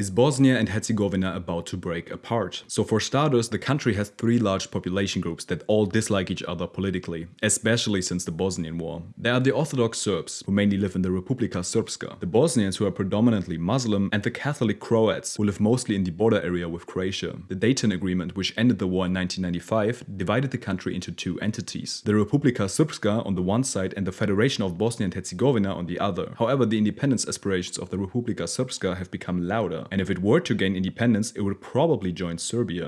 Is Bosnia and Herzegovina about to break apart? So for starters, the country has three large population groups that all dislike each other politically, especially since the Bosnian War. There are the Orthodox Serbs, who mainly live in the Republika Srpska, the Bosnians who are predominantly Muslim, and the Catholic Croats, who live mostly in the border area with Croatia. The Dayton Agreement, which ended the war in 1995, divided the country into two entities. The Republika Srpska on the one side and the Federation of Bosnia and Herzegovina on the other. However, the independence aspirations of the Republika Srpska have become louder, and if it were to gain independence, it would probably join Serbia.